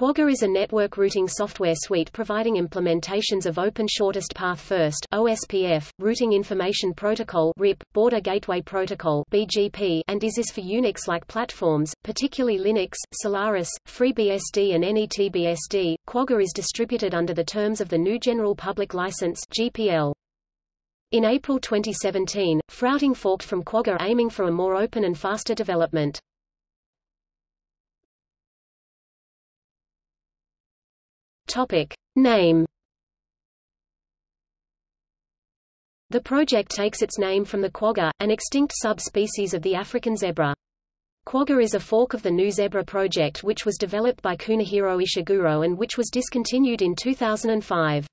Quagga is a network routing software suite providing implementations of Open Shortest Path First (OSPF), Routing Information Protocol (RIP), Border Gateway Protocol (BGP), and ISIS for Unix-like platforms, particularly Linux, Solaris, FreeBSD, and NetBSD. Quagga is distributed under the terms of the GNU General Public License (GPL). In April 2017, FRRouting forked from Quagga aiming for a more open and faster development. Topic. Name The project takes its name from the quagga, an extinct subspecies of the African zebra. Quagga is a fork of the GNU Zebra project which was developed by Kunihiro Ishiguro and which was discontinued in 2005.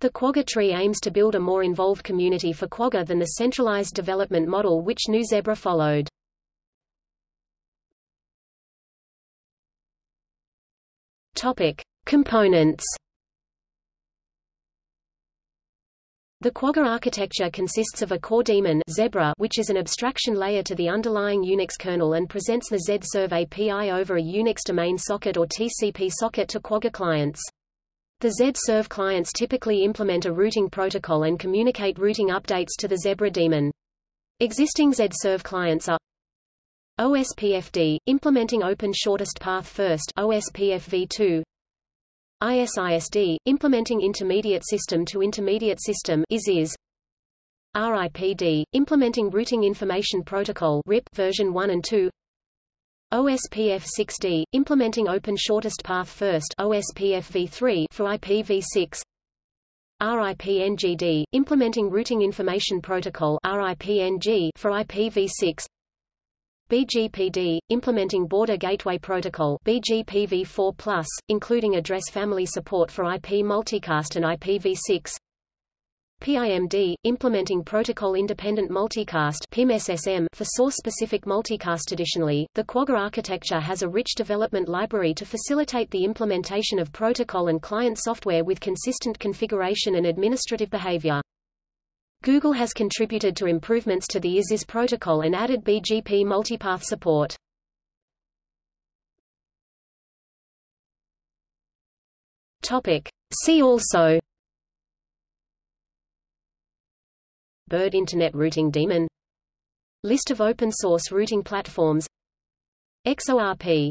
The Quagga tree aims to build a more involved community for Quagga than the centralized development model which GNU Zebra followed. Topic. Components The Quagga architecture consists of a core daemon Zebra which is an abstraction layer to the underlying Unix kernel and presents the Z-Serve API over a Unix domain socket or TCP socket to Quagga clients. The Z-Serve clients typically implement a routing protocol and communicate routing updates to the Zebra daemon. Existing Z-Serve clients are OSPFD, implementing Open Shortest Path First OSPF v2, ISISD, implementing intermediate system to intermediate system ISIS. RIPD, implementing Routing Information Protocol RIP version 1 and 2. OSPF6D, implementing Open Shortest Path First OSPF v3 for IPv6. RIPNGD, implementing Routing Information Protocol RIPNG for IPv6. BGPD, implementing Border Gateway Protocol BGPv4+, including address family support for IP multicast and IPv6 PIMD, implementing protocol-independent multicast for source-specific multicast. Additionally, the Quagga architecture has a rich development library to facilitate the implementation of protocol and client software with consistent configuration and administrative behavior. Google has contributed to improvements to the ISIS protocol and added BGP multipath support. Topic. See also Bird Internet Routing Daemon List of open-source routing platforms XORP